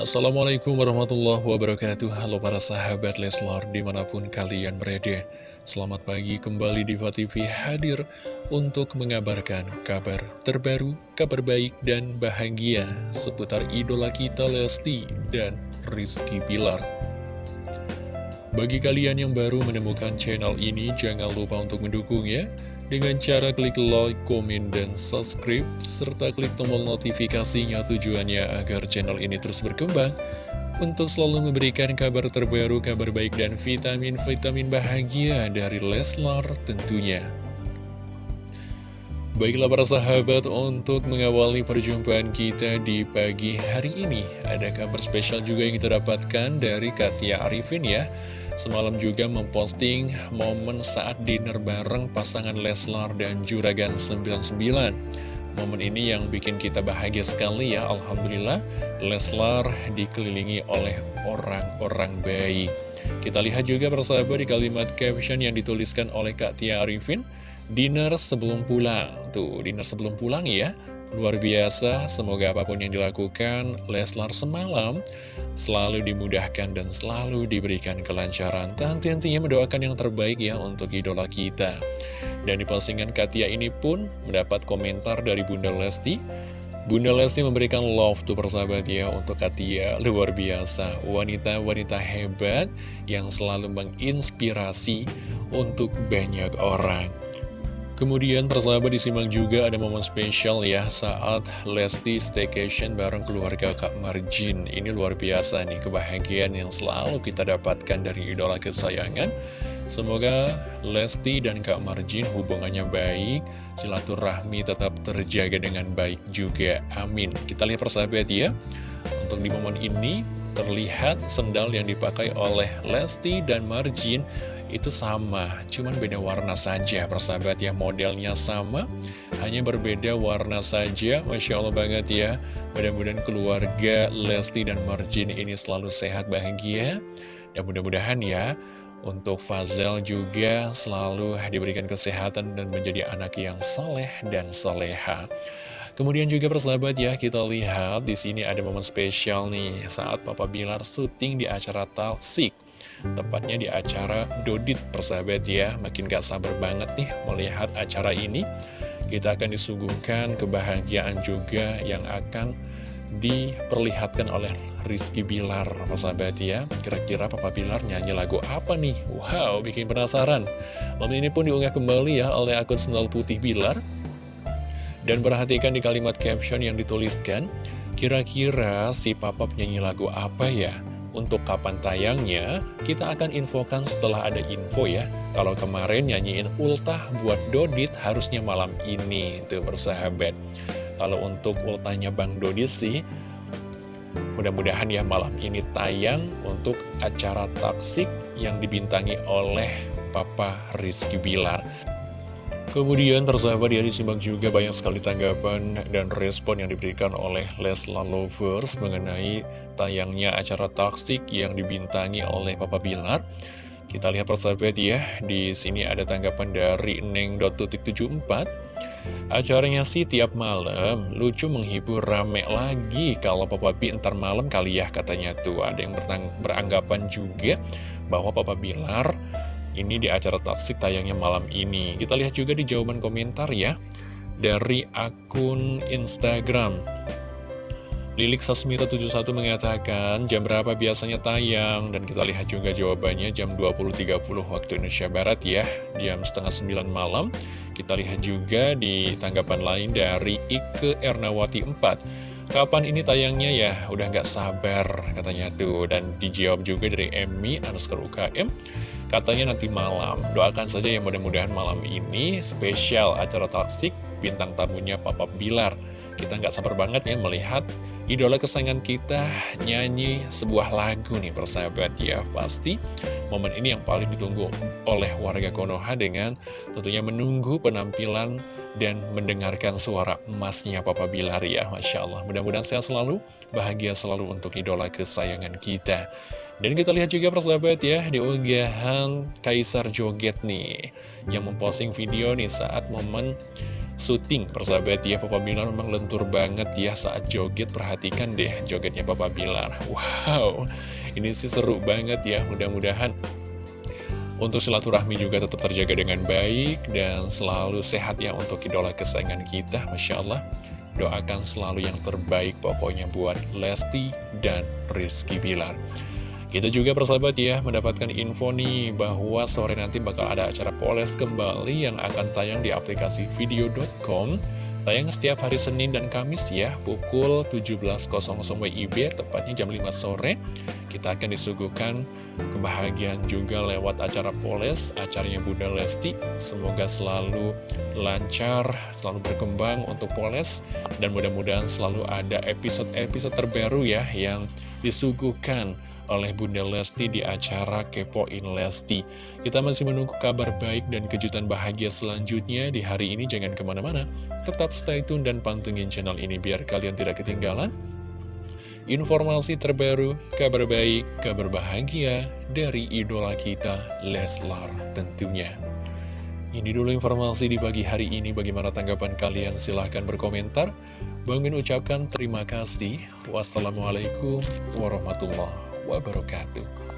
Assalamualaikum warahmatullahi wabarakatuh. Halo para sahabat Leslar di mana pun kalian berada. Selamat pagi kembali di TV hadir untuk mengabarkan kabar terbaru, kabar baik dan bahagia seputar idola kita Lesti dan Rizky Pilar Bagi kalian yang baru menemukan channel ini jangan lupa untuk mendukung ya dengan cara klik like, komen, dan subscribe, serta klik tombol notifikasinya tujuannya agar channel ini terus berkembang untuk selalu memberikan kabar terbaru, kabar baik, dan vitamin-vitamin bahagia dari Leslar tentunya. Baiklah para sahabat, untuk mengawali perjumpaan kita di pagi hari ini, ada kabar spesial juga yang kita dapatkan dari Katia Arifin ya. Semalam juga memposting momen saat dinner bareng pasangan Leslar dan Juragan 99 Momen ini yang bikin kita bahagia sekali ya Alhamdulillah. Leslar dikelilingi oleh orang-orang baik Kita lihat juga persahabat di kalimat caption yang dituliskan oleh Kak Tia Arifin Dinner sebelum pulang. Tuh, dinner sebelum pulang ya Luar biasa, semoga apa pun yang dilakukan Leslar semalam selalu dimudahkan dan selalu diberikan kelancaran. Tentu-tentunya mendoakan yang terbaik ya untuk idola kita. Dan di postingan Katia ini pun mendapat komentar dari Bunda Lesti. Bunda Lesti memberikan love to persahabat ya untuk Katia, luar biasa. Wanita-wanita hebat yang selalu menginspirasi untuk banyak orang. Kemudian persahabat disimak juga ada momen spesial ya saat Lesti staycation bareng keluarga Kak Marjin. Ini luar biasa nih kebahagiaan yang selalu kita dapatkan dari idola kesayangan. Semoga Lesti dan Kak Marjin hubungannya baik, silaturahmi tetap terjaga dengan baik juga. Amin. Kita lihat persahabat ya. Untuk di momen ini terlihat sendal yang dipakai oleh Lesti dan Marjin itu sama, cuman beda warna saja. Persahabat ya modelnya sama hanya berbeda warna saja. Masya Allah banget ya. Mudah-mudahan keluarga Lesti dan Marjin ini selalu sehat bahagia. Dan mudah-mudahan ya untuk Fazel juga selalu diberikan kesehatan dan menjadi anak yang soleh dan soleha. Kemudian juga persahabat ya, kita lihat di sini ada momen spesial nih saat Papa Bilar syuting di acara Talsik. Tepatnya di acara Dodit persahabat ya. Makin gak sabar banget nih melihat acara ini. Kita akan disuguhkan kebahagiaan juga yang akan diperlihatkan oleh Rizky Bilar persahabat ya. Kira-kira Papa Bilar nyanyi lagu apa nih? Wow, bikin penasaran. Momen ini pun diunggah kembali ya oleh akun Sendal Putih Bilar. Dan perhatikan di kalimat caption yang dituliskan Kira-kira si Papa nyanyi lagu apa ya? Untuk kapan tayangnya, kita akan infokan setelah ada info ya. Kalau kemarin nyanyiin ultah buat Dodit harusnya malam ini, tuh bersahabat. Kalau untuk ultahnya Bang Dodit sih, mudah-mudahan ya malam ini tayang untuk acara taksik yang dibintangi oleh Papa Rizky Bilar. Kemudian persahabat ya disimak juga banyak sekali tanggapan dan respon yang diberikan oleh Lesla Lovers mengenai tayangnya acara taksik yang dibintangi oleh Papa Bilar. Kita lihat persahabat ya, di sini ada tanggapan dari Neng.74. Acaranya sih tiap malam, lucu menghibur rame lagi kalau Papa B ntar malam kali ya katanya tuh. Ada yang beranggapan juga bahwa Papa Bilar ini di acara taksik tayangnya malam ini. Kita lihat juga di jawaban komentar ya. Dari akun Instagram. Lilik Sasmita 71 mengatakan jam berapa biasanya tayang dan kita lihat juga jawabannya jam 20.30 waktu Indonesia Barat ya jam setengah 9 malam kita lihat juga di tanggapan lain dari Ike Ernawati 4 kapan ini tayangnya ya udah nggak sabar katanya tuh dan dijawab juga dari Emmy underscore UKM Katanya nanti malam, doakan saja yang mudah-mudahan malam ini spesial acara taksik bintang tamunya Papa Bilar. Kita nggak sabar banget ya melihat idola kesayangan kita nyanyi sebuah lagu nih persahabat ya. Pasti momen ini yang paling ditunggu oleh warga Konoha dengan tentunya menunggu penampilan dan mendengarkan suara emasnya Papa Bilar ya. Masya Allah, mudah-mudahan sehat selalu, bahagia selalu untuk idola kesayangan kita. Dan kita lihat juga persahabat ya di unggahan Kaisar Joget nih Yang memposting video nih saat momen syuting. Persahabat ya Papa Bilar memang lentur banget ya saat joget perhatikan deh jogetnya Papa Bilar. Wow ini sih seru banget ya mudah-mudahan untuk silaturahmi juga tetap terjaga dengan baik dan selalu sehat ya untuk idola kesayangan kita. Masya Allah doakan selalu yang terbaik pokoknya buat Lesti dan Rizky Bilar kita juga persahabat ya mendapatkan info nih bahwa sore nanti bakal ada acara poles kembali yang akan tayang di aplikasi video.com Tayang setiap hari Senin dan Kamis ya pukul 17.00 WIB tepatnya jam 5 sore. Kita akan disuguhkan kebahagiaan juga lewat acara poles acaranya Bunda Lesti. Semoga selalu lancar, selalu berkembang untuk poles. Dan mudah-mudahan selalu ada episode-episode terbaru ya yang disuguhkan oleh Bunda Lesti di acara Kepoin Lesti. Kita masih menunggu kabar baik dan kejutan bahagia selanjutnya di hari ini. Jangan ke mana-mana, tetap stay tune dan pantengin channel ini biar kalian tidak ketinggalan. Informasi terbaru, kabar baik, kabar bahagia dari idola kita, Leslar tentunya. Ini dulu informasi di pagi hari ini. Bagaimana tanggapan kalian? Silahkan berkomentar. Bang Min ucapkan terima kasih. Wassalamualaikum warahmatullahi wabarakatuh.